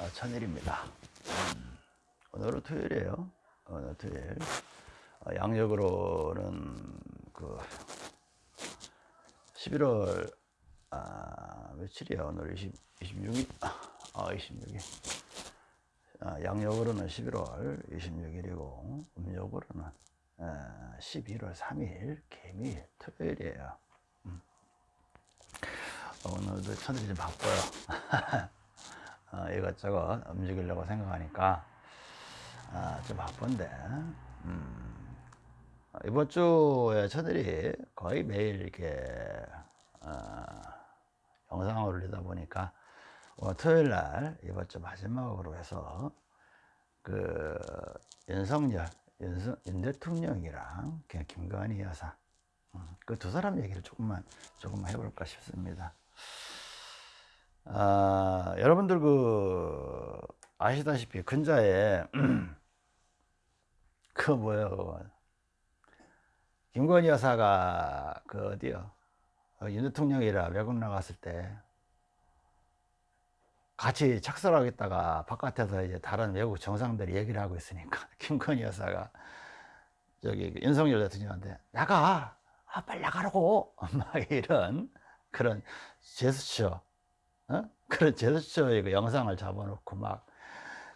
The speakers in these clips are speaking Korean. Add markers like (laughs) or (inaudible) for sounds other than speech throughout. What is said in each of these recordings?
아, 천일입니다. 음, 오늘은 토요일이에요. 오늘 토요일. 어, 양력으로는 그 11월 아, 며칠이야 오늘 20, 26일 아 26일 아, 양력으로는 11월 26일이고 음력으로는 아, 11월 3일 개미일 토요일이에요 음. 오늘도 천일이 좀 바빠요 (laughs) 어, 이것저것 움직이려고 생각하니까 아, 좀 바쁜데 음, 이번 주에 천일이 거의 매일 이렇게 어, 영상을 올리다 보니까 토요일 날 이번 주 마지막으로 해서 그 윤석열 윤, 윤 대통령이랑 김건희 여사 음, 그두 사람 얘기를 조금만 조금만 해볼까 싶습니다. 아, 여러분들 그 아시다시피 근자에 (clears throat) 그 뭐요 김건희 여사가 그 어디요? 어, 윤 대통령이라 외국 나갔을 때 같이 착설하겠다가 바깥에서 이제 다른 외국 정상들이 얘기를 하고 있으니까 (laughs) 김건희 여사가 저기 윤석열 대통령한테 나가! 아 빨리 나가라고! (laughs) 막 이런 그런 제스처 어? (laughs) 그런 제스처의 그 영상을 잡아놓고 막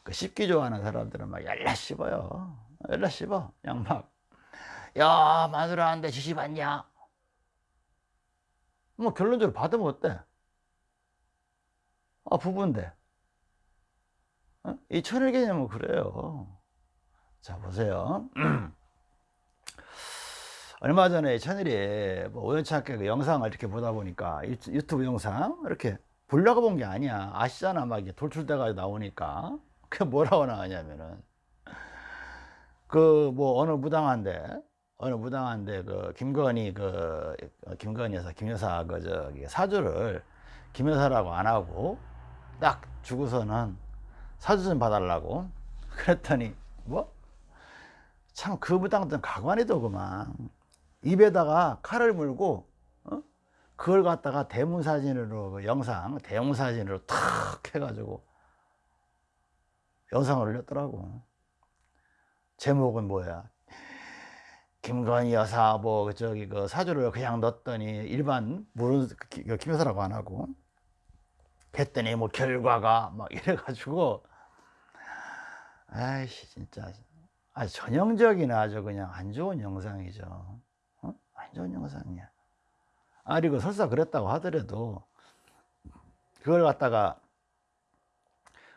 그 씹기 좋아하는 사람들은 막 열라 씹어요. 열라 씹어 그냥 막야 마누라한테 지시 받냐? 뭐 결론적으로 받으면 어때? 아 부부인데. 어? 이 천일 개념은 그래요. 자 보세요. (clears throat) 얼마 전에 천일이 뭐 우연찮게 그 영상을 이렇게 보다 보니까 유튜브 영상 이렇게 보려고 본 게 아니야. 아시잖아. 막 이게 돌출돼가 나오니까. 그 뭐라고 나오냐면은. 그 뭐 어느 무당한데 어느 무당한데 그 김건희 그 김건희 여사 김 여사 그 저기 사주를 김 여사라고 안 하고 딱 주고서는 사주 좀 봐달라고 (laughs) 그랬더니 뭐? 참 그 무당들은 가관이도 그만. 입에다가 칼을 물고 어? 그걸 갖다가 대문 사진으로 그 영상 대형 사진으로 탁 해가지고 영상을 올렸더라고. 제목은 뭐야? 김건희 여사 뭐 저기 그 사주를 그냥 넣었더니 일반 모르는 그 김여사라고 안 하고 했더니 뭐 결과가 막 이래가지고. 아이씨 진짜. 아주 전형적인 아주 그냥 안 좋은 영상이죠. 어? 안 좋은 영상이야 아 그리고 설사 그랬다고 하더라도 그걸 갖다가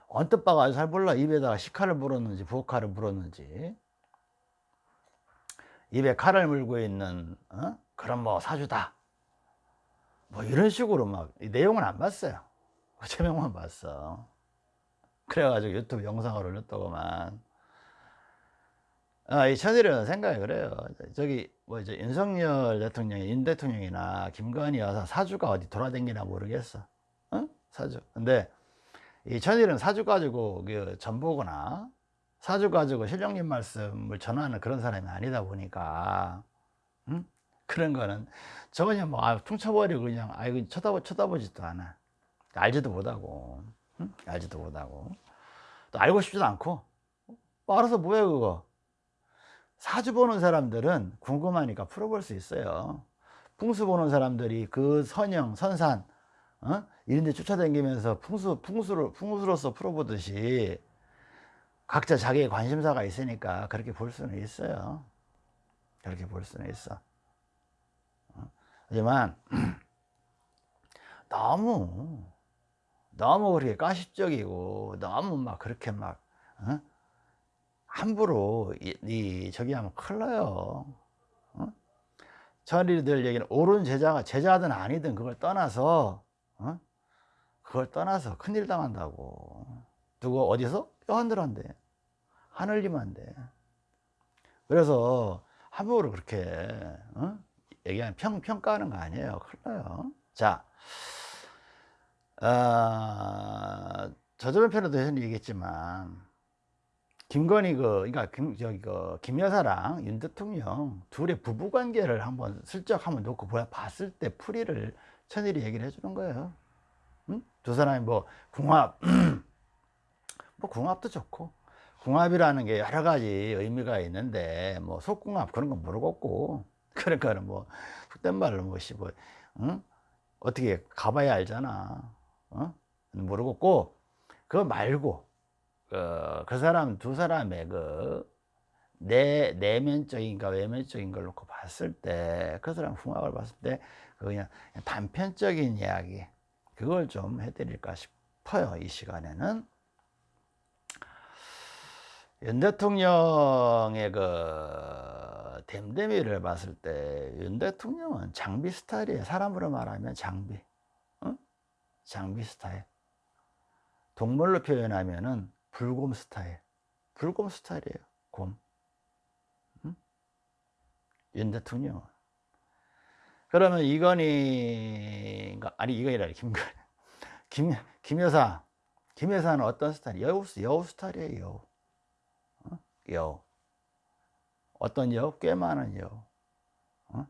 언뜻 봐가 잘 몰라. 입에다가 식칼을 물었는지 부엌칼을 물었는지. 입에 칼을 물고 있는 어? 그런 뭐 사주다. 뭐 이런 식으로 막 내용은 안 봤어요. (laughs) 제명만 봤어. 그래가지고 유튜브 영상을 올렸다고만 아, 이 천일은 생각이 그래요. 저기 뭐 이제 윤석열 대통령이 윤 대통령이나 김건희 여사 사주가 어디 돌아다니나 모르겠어. 어? 사주. 근데 이 천일은 사주 가지고 그 전보거나 사주 가지고 실령님 말씀을 전하는 그런 사람이 아니다 보니까 응? 그런 거는 저 그냥 뭐 아, 퉁쳐버리고 그냥 아이고 쳐다보, 쳐다보지도 않아. 알지도 못하고 응? 알지도 못하고. 또 알고 싶지도 않고. 뭐 알아서 뭐야 그거 사주 보는 사람들은 궁금하니까 풀어볼 수 있어요 풍수 보는 사람들이 그 선형 선산 어? 이런 데 쫓아다니면서 풍수, 풍수를, 풍수로서 풀어보듯이 각자 자기의 관심사가 있으니까 그렇게 볼 수는 있어요. 그렇게 볼 수는 있어. 어? 하지만 (clears throat) 너무 너무 그렇게 가십적이고 너무 막 그렇게 막 어? 함부로 이, 이, 저기 하면 큰일 나요. 어? 저리들 얘기는 옳은 제자가 제자든 아니든 그걸 떠나서 어? 그걸 떠나서 큰일 당한다고. 누구 어디서? 뼈한들한테 하늘님한테 그래서 함부로 그렇게 어? 얘기하면 평, 평가하는 거 아니에요 큰일 나요 자 어, 저저번 편에도 얘기했지만 김건희 그 그러니까 김, 저기 그 김여사랑 윤 대통령 둘의 부부 관계를 한번 슬쩍 한번 놓고 봤을 때 풀이를 천일이 얘기를 해주는 거예요 응? 두 사람이 뭐 궁합 (clears throat) 뭐 궁합도 좋고 궁합이라는 게 여러 가지 의미가 있는데 뭐 속궁합 그런 건 모르겠고 (laughs) 거는 뭐 속된 말로 뭐시 뭐 응? 어떻게 가봐야 알잖아 어? 모르겠고 그거 말고 그, 그 사람 두 사람의 그 내, 내면적인가 외면적인 걸 놓고 봤을 때 그 사람 궁합을 봤을 때 그냥 단편적인 이야기 그걸 좀 해드릴까 싶어요 이 시간에는. 윤 대통령의 그 댐댐이를 봤을 때 윤 대통령은 장비 스타일이에요. 사람으로 말하면 장비. 응? 장비 스타일. 동물로 표현하면은 불곰 스타일. 불곰 스타일이에요 곰. 응? 윤 대통령은 그러면 이건희 아니 이건희라 김건 (laughs) 김, 김 여사. 김 여사는 어떤 스타일? 여우, 여우 스타일이에요 여우. 어? 여우. 어떤 여우? 꽤 많은 여우. 어?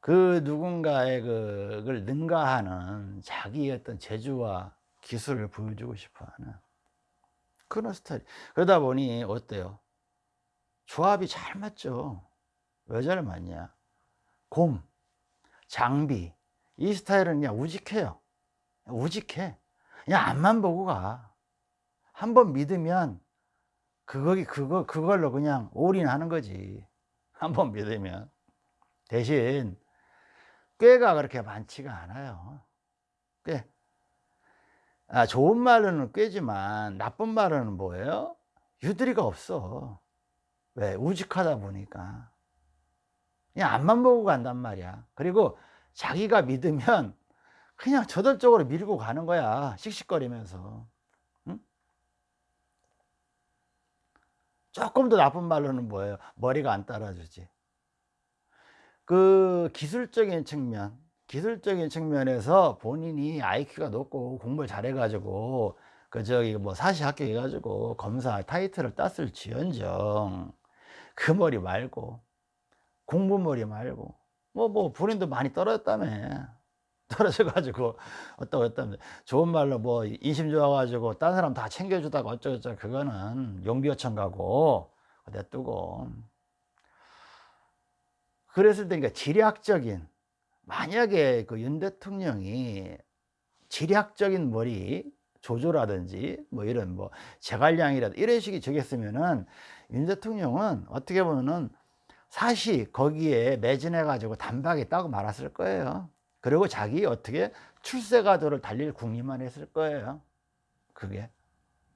그 누군가의 그걸 능가하는 자기의 어떤 재주와 기술을 보여주고 싶어하는 그런 스타일 그러다 보니 어때요? 조합이 잘 맞죠. 왜 잘 맞냐? 곰 장비 이 스타일은 그냥 우직해요. 우직해. 그냥 앞만 보고 가 한 번 믿으면 그거 그거 그걸로 그냥 올인하는 거지. (laughs) 한번 믿으면. 대신 꾀가 그렇게 많지가 않아요. 꽤 아, 좋은 말로는 꾀지만 나쁜 말로는 뭐예요? 유들이가 없어. 왜? 우직하다 보니까. 그냥 앞만 보고 간단 말이야. 그리고 자기가 믿으면 그냥 저돌적으로 밀고 가는 거야. 씩씩거리면서. 응? 조금 더 나쁜 말로는 뭐예요? 머리가 안 따라주지. 그 기술적인 측면 기술적인 측면에서 본인이 IQ가 높고 공부를 잘해 가지고 그 저기 뭐 사시 합격해 가지고 검사 타이틀을 땄을 지언정. 그 머리 말고 공부 머리 말고 뭐뭐 본인도 많이 떨어졌다며. (laughs) 떨어져 가지고 어떠고 어떠면 좋은 말로 뭐 인심 좋아 가지고 딴 사람 다 챙겨주다가 어쩌고저쩌고 그거는 용비어천 가고 냅두고. 그랬을 때 그러니까 지략적인 만약에 그 윤 대통령이 지략적인 머리 조조라든지 뭐 이런 뭐 제갈량이라든지 이런 식이 적였으면은 윤 대통령은 어떻게 보면은 사시 거기에 매진해 가지고 단박에 따고 말았을 거예요. 그리고 자기 어떻게 출세가도를 달릴 궁리만 했을 거예요. 그게.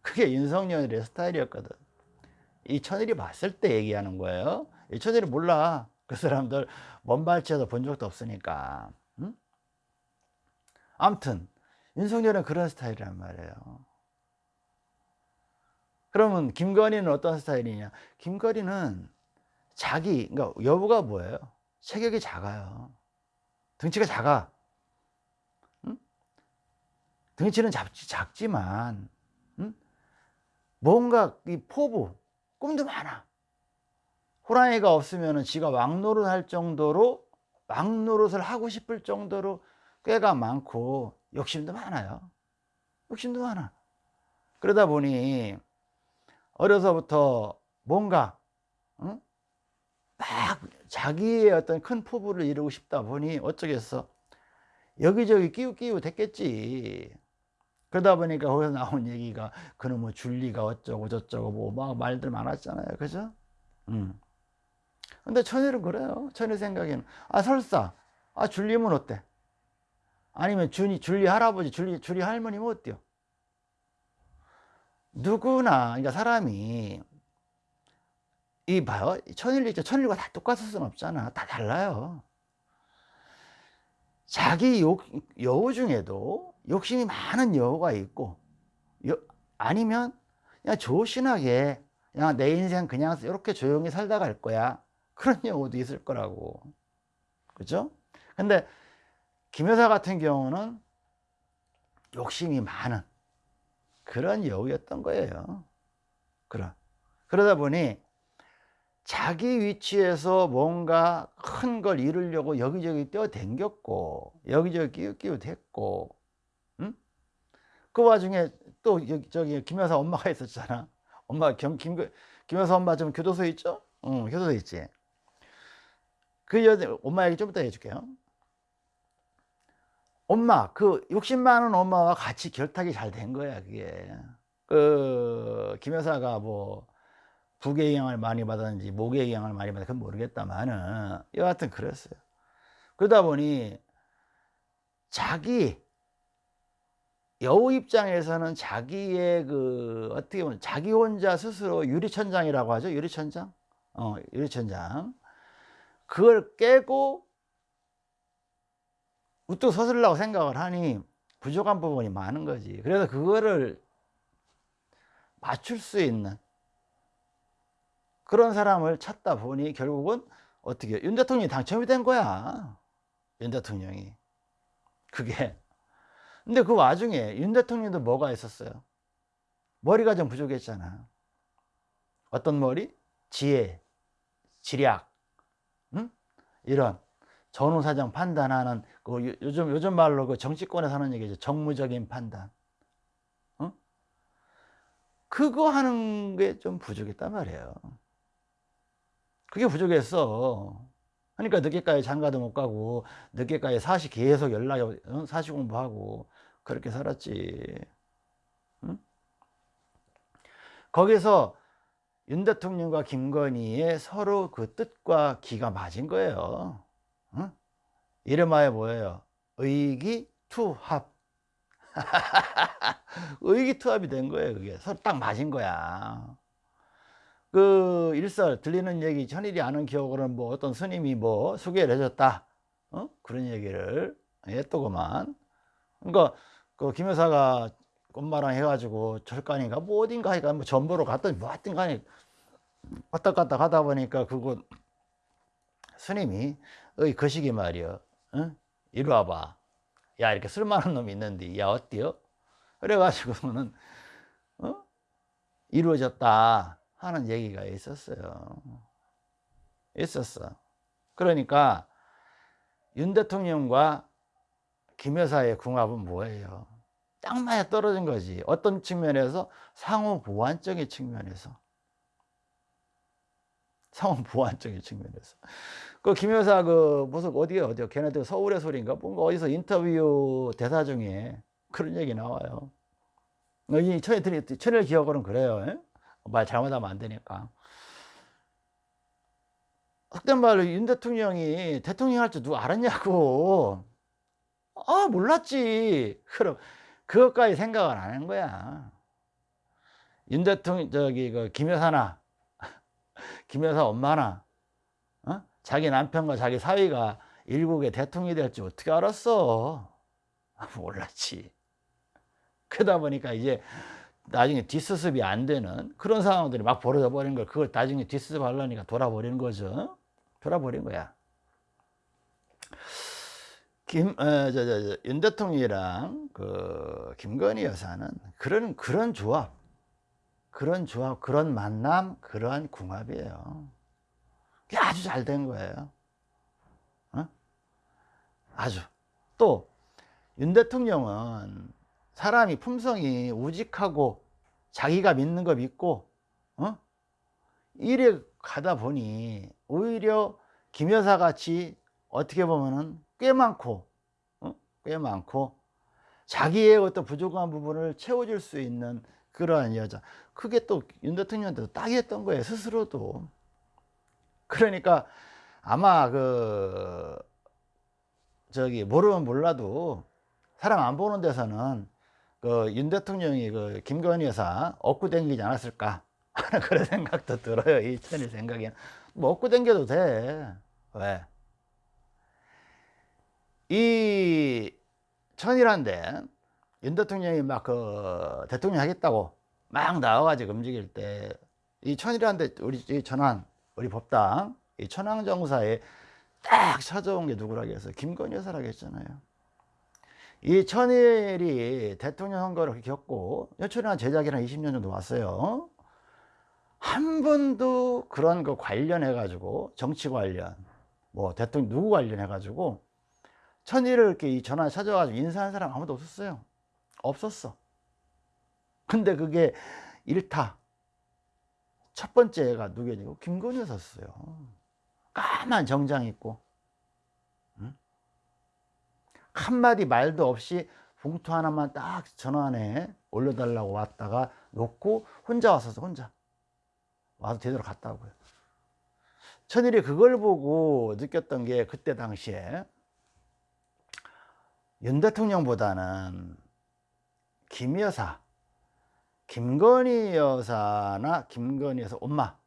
그게 윤석열의 스타일이었거든. 이 천일이 봤을 때 얘기하는 거예요. 이 천일이 몰라 그 사람들 먼 발치에서 본 적도 없으니까 응? 아무튼 윤석열은 그런 스타일이란 말이에요 그러면 김건희는 어떤 스타일이냐 김건희는 자기 그러니까 여부가 뭐예요? 체격이 작아요. 등치가 작아. 응? 등치는 작지, 작지만 응? 뭔가 이 포부, 꿈도 많아. 호랑이가 없으면 지가 왕노릇 할 정도로 왕노릇을 하고 싶을 정도로 꾀가 많고 욕심도 많아요. 욕심도 많아. 그러다 보니 어려서부터 뭔가 응? 막 자기의 어떤 큰 포부를 이루고 싶다 보니 어쩌겠어 여기저기 끼우끼우 됐겠지 그러다 보니까 거기서 나온 얘기가 그놈의 뭐 줄리가 어쩌고 저쩌고 뭐 막 말들 많았잖아요 그죠? 음. 근데 천일은 그래요 천일 생각에는 아 설사 아 줄리면 어때? 아니면 준이 줄리 할아버지 줄리 줄리 할머니면 어때요? 누구나 그러니까 사람이 이 봐요. 있죠. 천일과 다 똑같을 수는 없잖아. 다 달라요. 자기 욕, 여우 중에도 욕심이 많은 여우가 있고, 여, 아니면 그냥 조신하게 그냥 내 인생 그냥 이렇게 조용히 살다 갈 거야. 그런 여우도 있을 거라고. 그죠? 근데 김 여사 같은 경우는 욕심이 많은 그런 여우였던 거예요. 그러, 그러다 보니 자기 위치에서 뭔가 큰 걸 이루려고 여기저기 뛰어댕겼고 여기저기 끼우끼우 됐고 응? 그 와중에 또또 여기 저기 김 여사 엄마가 있었잖아. 엄마 김, 김, 김 여사 엄마 좀 교도소 있죠? 응, 교도소 있지. 그 여자 엄마 얘기 좀 이따 해줄게요. 엄마 그 욕심 많은 엄마와 같이 결탁이 잘 된 거야 그게. 그 김 여사가 뭐 부의 영향을 많이 받았는지 목의 영향을 많이 받았는지 그건 모르겠다만은 여하튼 그랬어요. 그러다 보니 자기 여우 입장에서는 자기의 그 어떻게 보면 자기 혼자 스스로 유리천장이라고 하죠 유리천장 어 유리천장 그걸 깨고 우뚝 서슬라고 생각을 하니 부족한 부분이 많은 거지. 그래서 그거를 맞출 수 있는 그런 사람을 찾다 보니 결국은 어떻게 윤 대통령이 당첨이 된 거야. 윤 대통령이. 그게. 근데 그 와중에 윤 대통령도 뭐가 있었어요? 머리가 좀 부족했잖아. 어떤 머리? 지혜, 지략. 응? 이런 전후사정 판단하는 그 요즘 요즘 말로 그 정치권에서 하는 얘기죠. 정무적인 판단. 응? 그거 하는 게 좀 부족했단 말이에요. 그게 부족했어. 그러니까 늦게까지 장가도 못 가고 늦게까지 사시 계속 연락이 사시 공부하고 그렇게 살았지. 응? 거기서 윤 대통령과 김건희의 서로 그 뜻과 기가 맞은 거예요. 응? 이름하여 뭐예요? 의기투합. (laughs) 의기투합이 된 거예요 그게. 서로 딱 맞은 거야. 그 일설 들리는 얘기 천일이 아는 기억으로는 뭐 어떤 스님이 뭐 소개를 해줬다. 어? 그런 얘기를 했더구만. 그러니까 그 김여사가 엄마랑 해가지고 절간인가 뭐 어딘가 하니까 뭐 전보로 갔더니 뭐 하여튼 간에 왔다 갔다 가다 보니까 그거 스님이 어이 거시기 말이여 어? 이리 와봐 야 이렇게 쓸만한 놈이 있는데 야 어때요? 그래가지고는 어? 이루어졌다 하는 얘기가 있었어요. 있었어. 그러니까 윤 대통령과 김 여사의 궁합은 뭐예요? 딱 맞아 떨어진 거지. 어떤 측면에서 상호 보완적인 측면에서. 상호 보완적인 측면에서. 그 김 여사 그 무슨 어디에 어디요? 걔네들 서울의 소리인가? 뭔가 어디서 인터뷰 대사 중에 그런 얘기 나와요. 이 천일 천일 기억으로는 그래요. 말 잘못하면 안 되니까. 속된 말로 윤 대통령이 대통령 할 줄 누가 알았냐고. 아, 몰랐지. 그럼 그것까지 생각을 안한 거야. 윤 대통령, 저기, 그, 김여사나, (laughs) 김여사 엄마나, 어? 자기 남편과 자기 사위가 일국의 대통령이 될줄 어떻게 알았어? 아, 몰랐지. 그러다 보니까 이제 나중에 뒷수습이 안 되는 그런 상황들이 막 벌어져 버린 걸 그걸 나중에 뒷수습 하려니까 돌아버리는 거죠. 돌아버린 거야. 김, 어, 저, 저, 저, 윤 대통령이랑 그 김건희 여사는 그런 그런 조합, 그런 조합, 그런 만남, 그러한 궁합이에요. 그게 아주 잘 된 거예요. 어? 아주. 또 윤 대통령은 사람이 품성이 우직하고 자기가 믿는 거 믿고 어? 이래 가다 보니 오히려 김 여사 같이 어떻게 보면은 꽤 많고 어? 꽤 많고 자기의 어떤 부족한 부분을 채워줄 수 있는 그러한 여자 그게 또 윤 대통령한테도 딱이었던 거예요 스스로도 그러니까 아마 그 저기 모르면 몰라도 사람 안 보는 데서는 그 윤 대통령이 그 김건희 여사 업고 댕기지 않았을까 하는 (laughs) 그런 생각도 들어요. 이 천일 생각에는. 뭐 업고 댕겨도 돼. 왜? 이 천일한데 윤 대통령이 막 그 대통령 하겠다고 막 나와가지고 움직일 때 이 천일한테 우리 이 천안 우리 법당 이 천황 정사에 딱 찾아온 게 누구라고 해서 김건희 여사라고 했잖아요. 이 천일이 대통령 선거를 겪고 여천이한 제작이랑 20년 정도 왔어요. 한 번도 그런 거 관련해 가지고 정치 관련 뭐 대통령 누구 관련해 가지고 천일을 이렇게 이 전화 찾아가지고 인사한 사람 아무도 없었어요. 없었어. 근데 그게 일타 첫 번째가 누구냐고 김건희 였었어요. 까만 정장 입고 응? 한마디 말도 없이 봉투 하나만 딱 전화 안에 올려달라고 왔다가 놓고 혼자 왔었어 혼자 와서 제대로 갔다고요. 천일이 그걸 보고 느꼈던 게 그때 당시에 윤 대통령보다는 김 여사, 김건희 여사나 김건희 여사 엄마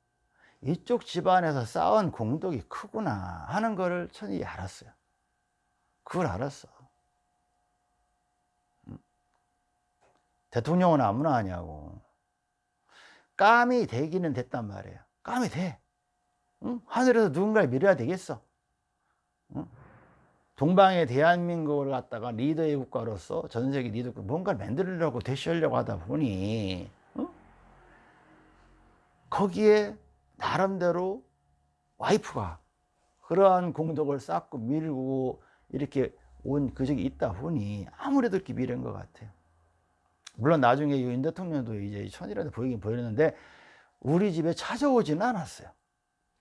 이쪽 집안에서 쌓은 공덕이 크구나 하는 거를 천일이 알았어요. 그걸 알았어. 음. 대통령은 아무나 하냐고. 감이 되기는 됐단 말이에요. 감이 돼. 응? 하늘에서 누군가를 밀어야 되겠어. 응? 동방의 대한민국을 갖다가 리더의 국가로서 전 세계 리더 뭔가를 만들려고 대시하려고 하다 보니 응? 거기에 나름대로 와이프가 그러한 공덕을 쌓고 밀고 이렇게 온 그적이 있다 보니 아무래도 이렇게 미련인 것 같아요. 물론 나중에 윤 대통령도 이제 천이라도 보이긴 보이는데 우리 집에 찾아오지는 않았어요.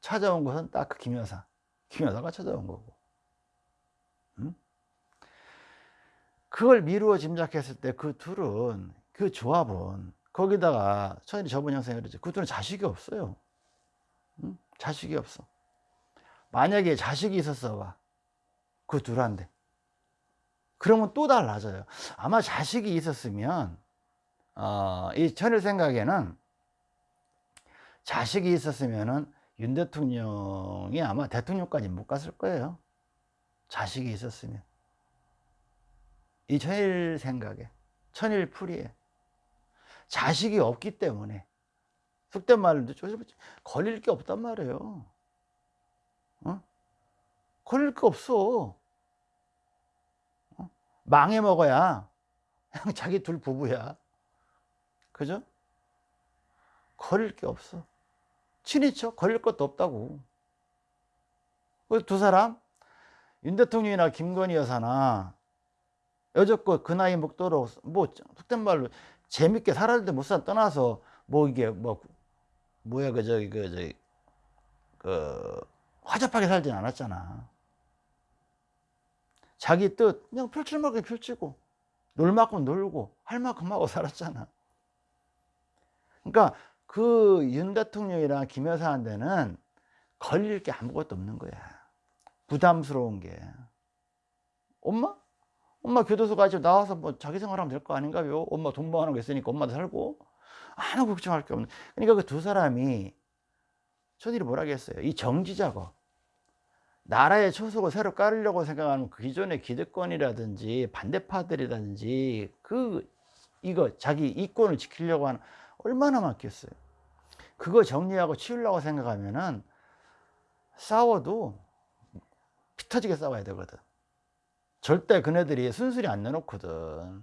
찾아온 것은 딱 그 김여사. 김여사가 찾아온 거고. 그걸 미루어 짐작했을 때 그 둘은, 그 조합은, 거기다가, 천일이 저번 영상에 그랬죠. 그 둘은 자식이 없어요. 응? 자식이 없어. 만약에 자식이 있었어 봐. 그 둘한테. 그러면 또 달라져요. 아마 자식이 있었으면, 어, 이 천일 생각에는 자식이 있었으면은 윤 대통령이 아마 대통령까지 못 갔을 거예요. 자식이 있었으면. 이 천일 생각에, 천일 풀이에. 자식이 없기 때문에, 속된 말로 걸릴 게 없단 말이에요. 어? 걸릴 게 없어. 어? 망해 먹어야 그냥 (laughs) 자기 둘 부부야. 그죠? 걸릴 게 없어. 친이죠. 걸릴 것도 없다고. 두 사람, 윤 대통령이나 김건희 여사나 여적껏 그 나이 먹도록 뭐 속된 말로 재밌게 살았는데 못산 떠나서 뭐 이게 뭐 뭐야 그 저기 그 저기 그 화잡하게 살진 않았잖아. 자기 뜻 그냥 펼칠 만큼 펼치고 놀 만큼 놀고 할 만큼 하고 살았잖아. 그러니까 그 윤 대통령이랑 김 여사한테는 걸릴 게 아무것도 없는 거야. 부담스러운 게. 엄마? 엄마 교도소 가지고 나와서 뭐 자기 생활하면 될 거 아닌가요? 엄마 돈 모아놓은 거 있으니까 엄마도 살고. 아무 걱정할 게 없는. 그러니까 그 두 사람이 저들이 뭐라겠어요? 이 정지 작업. 나라의 초석을 새로 깔으려고 생각하는 그 기존의 기득권이라든지 반대파들이라든지 그 이거 자기 이권을 지키려고 하는 얼마나 많겠어요. 그거 정리하고 치우려고 생각하면은 싸워도 피 터지게 싸워야 되거든. 절대 그네들이 순순히 안 내놓거든.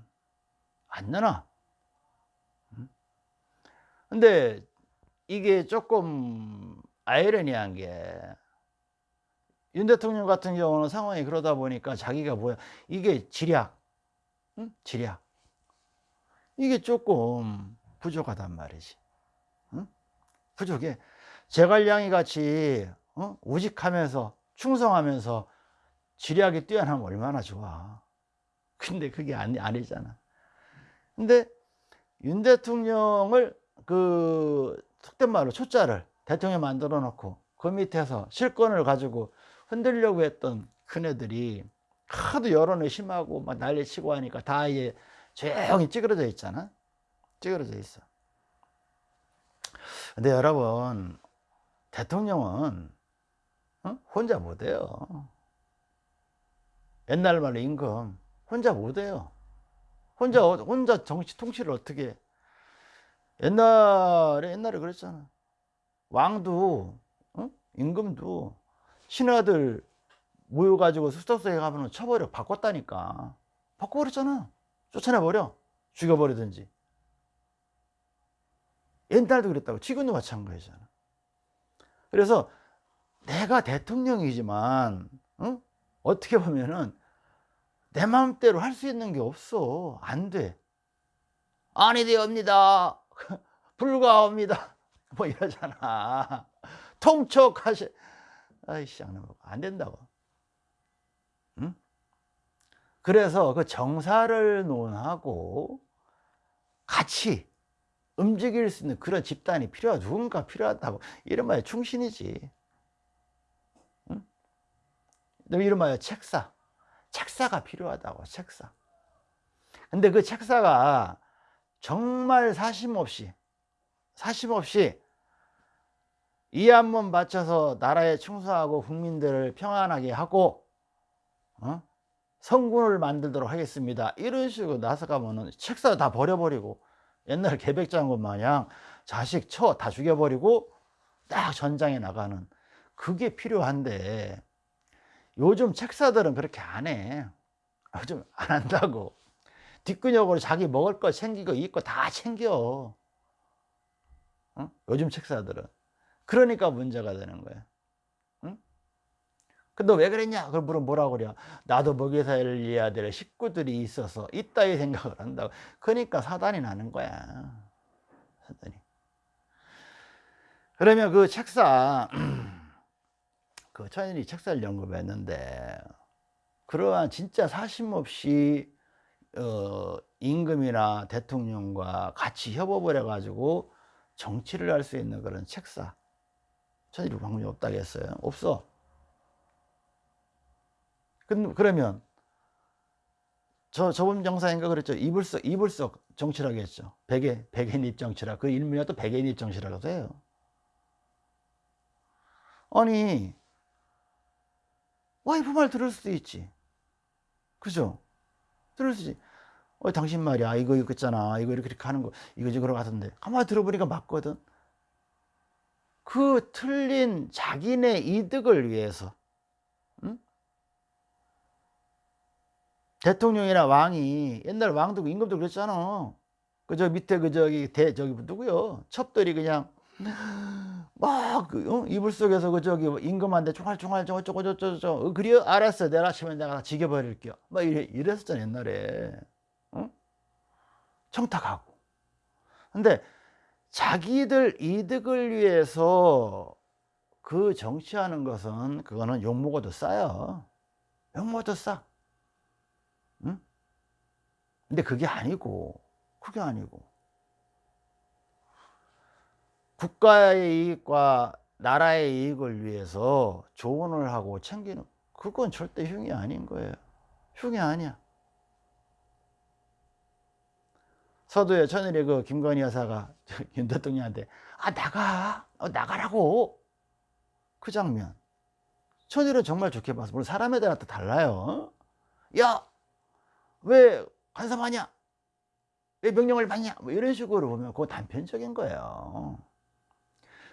안 내놔. 근데 이게 조금 아이러니한 게 윤 대통령 같은 경우는 상황이 그러다 보니까 자기가 뭐야 이게 지략 응? 지략 이게 조금 부족하단 말이지 응? 부족해 제갈량이 같이 어? 우직하면서 충성하면서 지략이 뛰어나면 얼마나 좋아. 근데 그게 아니, 아니잖아. 근데 윤 대통령을 그 속된 말로 초짜를 대통령 만들어 놓고 그 밑에서 실권을 가지고 흔들려고 했던 큰애들이 하도 여론이 심하고 막 난리치고 하니까 다 이제 조용히 찌그러져 있잖아. 찌그러져 있어. 근데 여러분 대통령은 어? 혼자 못해요 옛날 말로 임금. 혼자 못해요. 혼자 혼자 정치 통치를 어떻게 해? 옛날에 옛날에 그랬잖아. 왕도 어? 임금도 신하들 모여가지고 수석서에 가면 쳐버려 바꿨다니까. 바꿔버렸잖아. 쫓아내버려. 죽여버리든지. 옛날도 그랬다고. 지금도 마찬가지잖아. 그래서 내가 대통령이지만 어? 어떻게 보면은 내 마음대로 할 수 있는 게 없어 안돼 아니 되옵니다. (laughs) 불가합니다. (laughs) 뭐 이러잖아. (laughs) 통촉하시. 아이씨, 안 된다고. 응? 그래서 그 정사를 논하고 같이 움직일 수 있는 그런 집단이 필요하다. 누군가 필요하다고. 이런 말에 충신이지. 말에 책사. 책사가 필요하다고, 책사. 근데 그 책사가 정말 사심 없이, 사심 없이 이 한 번 바쳐서 나라에 충성하고 국민들을 평안하게 하고, 어? 성군을 만들도록 하겠습니다. 이런 식으로 나서가면은 책사 다 버려버리고, 옛날 개백장군 마냥 자식 쳐다 죽여버리고 딱 전장에 나가는 그게 필요한데 요즘 책사들은 그렇게 안 해. 요즘 안 한다고. 뒷근육으로 자기 먹을 거 챙기고 입고 다 챙겨. 어? 요즘 책사들은. 그러니까 문제가 되는 거야. 응? 근데 왜 그랬냐? 그걸 물어 뭐라 그래? 나도 먹여 살려야 될 식구들이 있어서 이따위 생각을 한다고. 그러니까 사단이 나는 거야. 사단이. 그러면 그 책사, (clears throat) 그 천인이 책사를 연구했는데, 그러한 진짜 사심 없이 어, 임금이나 대통령과 같이 협업을 해가지고 정치를 할 수 있는 그런 책사. 천일이 방법이 없다고 했어요. 없어. 그러면 저 저번 영상인가 그랬죠. 이불석 이불석 정치라고 했죠. 백의 백의입 정치라. 그 일문이 또 백의입 정치라고 해요. 아니 와이프 말 들을 수도 있지. 그죠? 들을 수 있지. 어, 당신 말이야. 이거 이거 있잖아. 이거 이렇게, 이렇게 하는 거. 이거 그러 같은데. 가만히 들어보니까 맞거든. 그 틀린 자기네 이득을 위해서. 응? 대통령이나 왕이 옛날 왕도 임금도 그랬잖아. 그저 밑에 그 저기 대 저기 누구요? 첩들이 그냥 막그 어? 이불 속에서 그 저기 임금한테 총알총알 저거 저거 저거 저거 그래요? 알았어 내가 치면 내가 죽여버릴게요. 막 이래 이랬었잖아 옛날에. 어? 청탁하고. 근데 자기들 이득을 위해서 그 정치하는 것은 그거는 욕먹어도 싸요. 욕먹어도 싸. 응? 근데 그게 아니고, 그게 아니고. 국가의 이익과 나라의 이익을 위해서 조언을 하고 챙기는, 그건 절대 흉이 아닌 거예요. 흉이 아니야. 서두에 천일의 그 김건희 여사가 (laughs) 윤 대통령한테 아 나가. 어, 나가라고. 그 장면. 천일은 정말 좋게 봤어. 물론 사람에 따라 또 달라요 야왜 간섭하냐? 왜 명령을 받냐? 뭐 이런 식으로 보면 그거 단편적인 거예요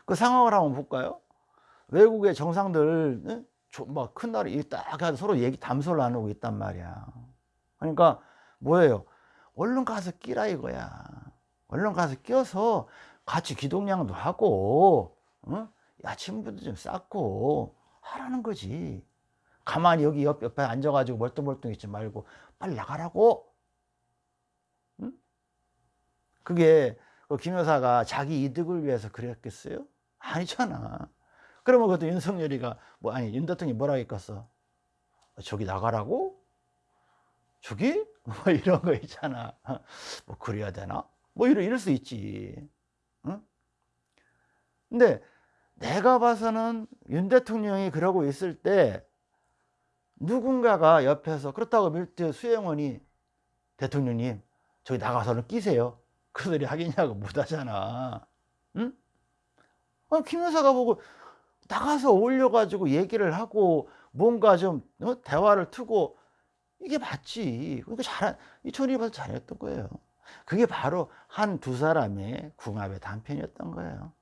그 상황을 한번 볼까요 외국의 정상들 뭐큰 나라에 딱 서로 얘기 담소를 나누고 있단 말이야 그러니까 뭐예요 얼른 가서 끼라 이거야. 얼른 가서 껴서 같이 기동량도 하고, 어? 야친분도 좀 쌓고 하라는 거지. 가만히 여기 옆, 옆에 앉아가지고 멀뚱멀뚱 있지 말고 빨리 나가라고. 응? 그게 그김 여사가 자기 이득을 위해서 그랬겠어요? 아니잖아. 그러면 그것도 윤석열이가 뭐 아니 윤 대통령이 뭐라고 했겠어? 저기 나가라고? 저기? (laughs) 뭐 이런 거 있잖아. 뭐 그래야 되나? 뭐 이럴, 이럴 수 있지. 응? 근데 내가 봐서는 윤 대통령이 그러고 있을 때 누군가가 옆에서 그렇다고 밀트 수행원이 대통령님 저기 나가서는 끼세요. 그들이 하겠냐고 못 하잖아. 응? 아, 김 여사가 보고 나가서 올려가지고 얘기를 하고 뭔가 좀 어? 대화를 트고 이게 맞지. 그러니까 잘, 이천이 봐서 잘했던 거예요. 그게 바로 한 두 사람의 궁합의 단편이었던 거예요.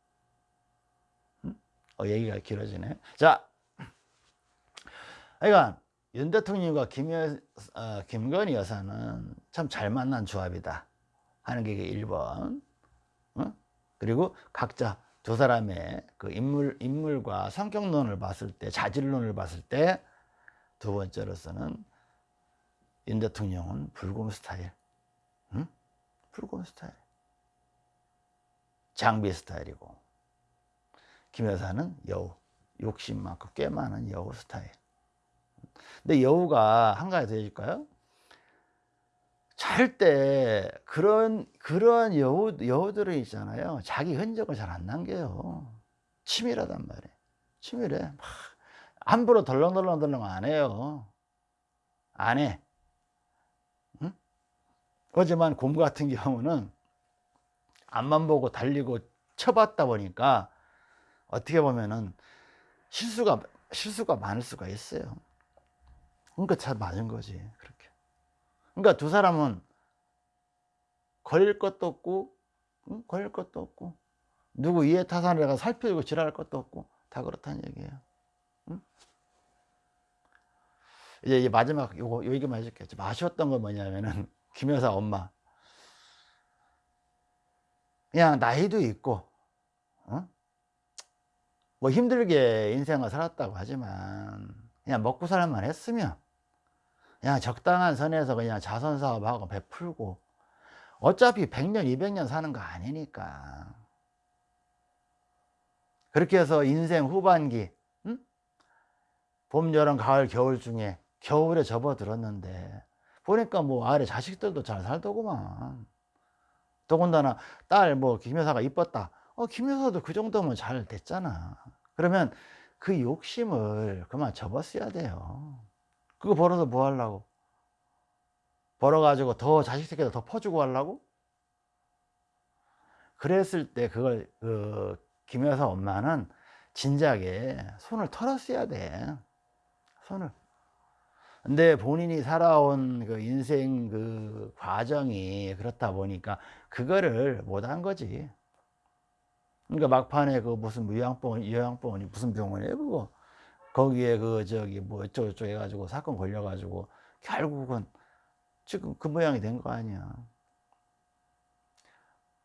음? 어, 얘기가 길어지네. 자, 그러니까 윤 대통령과 김 여, 어, 김건희 여사는 참 잘 만난 조합이다 하는 게 1번. 어? 그리고 각자 두 사람의 그 인물, 인물과 성격론을 봤을 때, 자질론을 봤을 때 두 번째로서는 윤 대통령은 불금 스타일. 응? 붉은 스타일. 장비 스타일이고. 김 여사는 여우. 욕심 많고 꽤 많은 여우 스타일. 근데 여우가 한 가지 더 해줄까요? 잘 때 그런 그런 여우 여우들은 있잖아요. 자기 흔적을 잘 안 남겨요. 치밀하단 말이에요. 치밀해. 막 함부로 덜렁덜렁덜렁 안 해요. 안 해. 응? 하지만 곰 같은 경우는 앞만 보고 달리고 쳐봤다 보니까 어떻게 보면은 실수가 실수가 많을 수가 있어요. 그러니까 잘 맞은 거지. 그러니까 두 사람은 걸릴 것도 없고 응? 걸릴 것도 없고 누구 이해 타산을 해가 살펴주고 지랄할 것도 없고 다 그렇다는 얘기예요. 응? 이제, 이제 마지막 요거 요 얘기만 해줄게요. 좀 아쉬웠던 건 뭐냐면은 (laughs) 김여사 엄마 그냥 나이도 있고 어? 뭐 힘들게 인생을 살았다고 하지만 그냥 먹고 살만 했으면 그냥 적당한 선에서 그냥 자선 사업하고 베풀고. 어차피 100년 200년 사는 거 아니니까. 그렇게 해서 인생 후반기 응? 봄 여름 가을 겨울 중에 겨울에 접어들었는데. 보니까 뭐 아래 자식들도 잘 살더구만. 더군다나 딸 뭐 김여사가 이뻤다. 어 김여사도 그 정도면 잘 됐잖아. 그러면 그 욕심을 그만 접었어야 돼요 그거 벌어서 뭐 하려고 벌어가지고 더 자식 새끼들 더 퍼주고 하려고 그랬을 때 그걸 그 김여사 엄마는 진작에 손을 털었어야 돼 손을 근데 본인이 살아온 그 인생 그 과정이 그렇다 보니까 그거를 못한 거지. 그러니까 막판에 그 무슨 요양병원, 요양병원이 무슨 병원이에요, 그거. 거기에 그 저기 뭐 어쩌고저쩌고 해가지고 사건 걸려가지고 결국은 지금 그 모양이 된 거 아니야.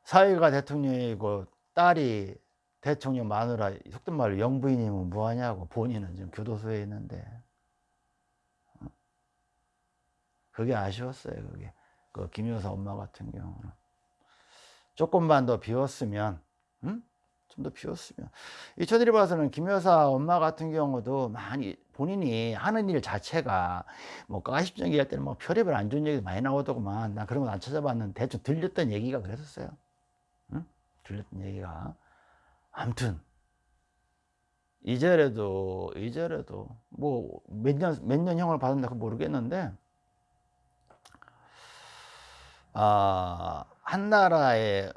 사위가 대통령이고 딸이 대통령 마누라 속된 말로 영부인이면 뭐하냐고 본인은 지금 교도소에 있는데 그게 아쉬웠어요. 그게 그 김여사 엄마 같은 경우는 조금만 더 비웠으면, 음? 좀 더 비웠으면. 이천일이 봐서는 김 여사 엄마 같은 경우도 많이 본인이 하는 일 자체가 뭐 가십적 얘기할 때는 뭐 별의별 안 좋은 얘기 많이 나오더구만. 난 그런 건안 찾아봤는데 대충 들렸던 얘기가 그랬었어요. 응? 들렸던 얘기가. 아무튼 이제라도 이제라도 뭐 몇 년 몇 년 형을 받은다 그 모르겠는데 아, 한 나라에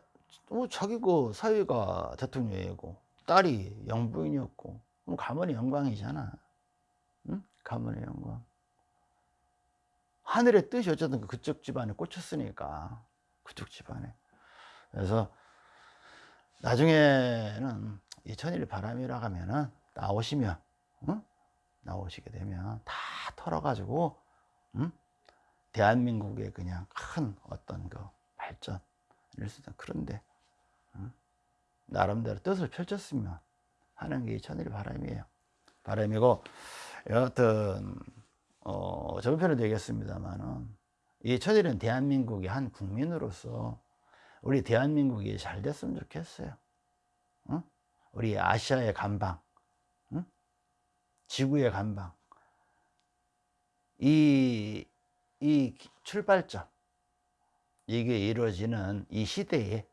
뭐 자기 그 사위가 대통령이고 딸이 영부인이었고 그럼 가문의 영광이잖아. 응? 가문의 영광. 하늘의 뜻이 어쨌든 그쪽 집안에 꽂혔으니까 그쪽 집안에. 그래서 나중에는 이 천일 바람이라 하면은 나오시면 응? 나오시게 되면 다 털어가지고 응? 대한민국의 그냥 큰 어떤 그 발전 일수든 그런데 응? 나름대로 뜻을 펼쳤으면 하는 게 천일 바람이에요. 바람이고 여하튼 어, 저번편에도 얘기했습니다만은 이 천일은 대한민국의 한 국민으로서 우리 대한민국이 잘 됐으면 좋겠어요. 응? 우리 아시아의 간방, 응? 지구의 간방. 이, 이 출발점, 이게 이루어지는 이 시대에,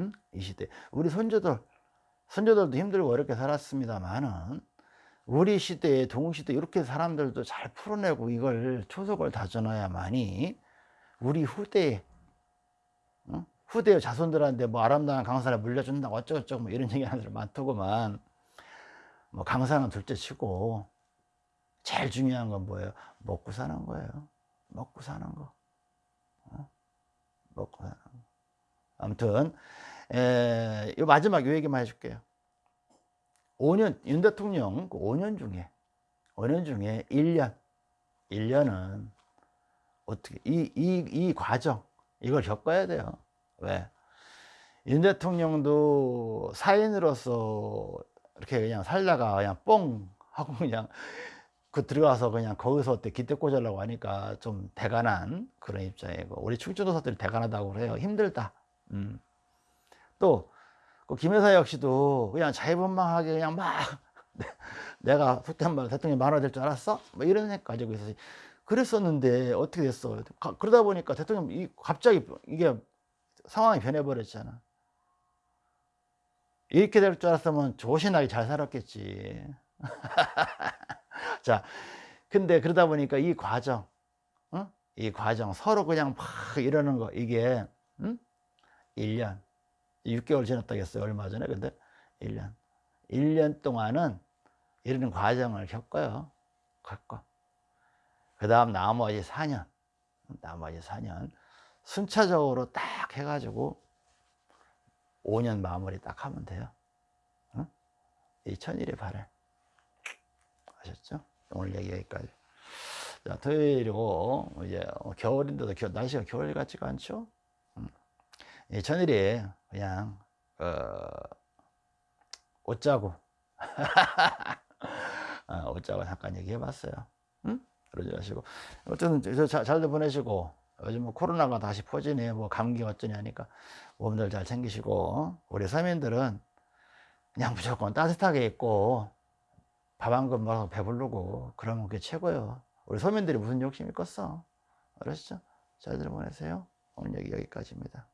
응? 이 시대. 우리 손주들, 손주들도 힘들고 어렵게 살았습니다만은, 우리 시대에, 동시대, 이렇게 사람들도 잘 풀어내고 이걸 초석을 다져놔야만이 우리 후대에, 응? 후대 자손들한테 뭐 아름다운 강산을 물려준다고 어쩌고저쩌고 뭐 이런 얘기 하는 사람 많더구만 뭐 강산은 둘째 치고 제일 중요한 건 뭐예요? 먹고 사는 거예요 먹고 사는 거 어? 먹고 사는 거 아무튼 에, 요 마지막 요 얘기만 해줄게요. 5년 윤 대통령 5년 그 중에 5년 중에 1년 1년은 어떻게 이, 이, 이 과정 이걸 겪어야 돼요. 왜? 윤 대통령도 사인으로서 이렇게 그냥 살다가 그냥 뻥 하고 (laughs) 그냥 그 들어가서 그냥 거기서 어때 기대 꽂으려고 하니까 좀 대간한 그런 입장이고 우리 충청도사들이 대간하다고 그래요. 힘들다 음. 또 그 김여사 역시도 그냥 자유분방하게 그냥 막 (laughs) 내가 속된 말 대통령이 만화 될 줄 알았어? 뭐 이런 생각 가지고 있어서 그랬었는데 어떻게 됐어 가- 그러다 보니까 대통령 이 갑자기 이게 상황이 변해버렸잖아 이렇게 될 줄 알았으면 조신하게 잘 살았겠지 (laughs) 자, 근데 그러다 보니까 이 과정, 어? 이 과정 서로 그냥 막 이러는 거 이게 음? 1년, 6개월 지났다고 했어요 얼마 전에 근데 1년, 1년 동안은 이런 과정을 겪어요, 겪어. 그 다음 나머지 4년, 나머지 4년 순차적으로 딱 해가지고 5년 마무리 딱 하면 돼요. 어? 이 천일의 발을. 아셨죠? 오늘 얘기 여기까지. 자, 토요일이고, 이제 겨울인데도 겨- 날씨가 겨울 같지가 않죠? 음. 이 천일이 그냥, 어, 옷자고. (laughs) 어, 옷자고 잠깐 얘기해 봤어요. 응? 그러지 마시고. 어쨌든 저 자- 잘들 보내시고, 요즘 뭐 코로나가 다시 퍼지네, 뭐 감기 어쩌냐 하니까 몸들 잘 챙기시고, 우리 서민들은 그냥 무조건 따뜻하게 입고, 밥 한 그릇 먹어서 배부르고 그러면 그게 최고예요. 우리 서민들이 무슨 욕심이 컸어? 알았죠? 잘들 보내세요. 오늘 얘기 여기까지입니다.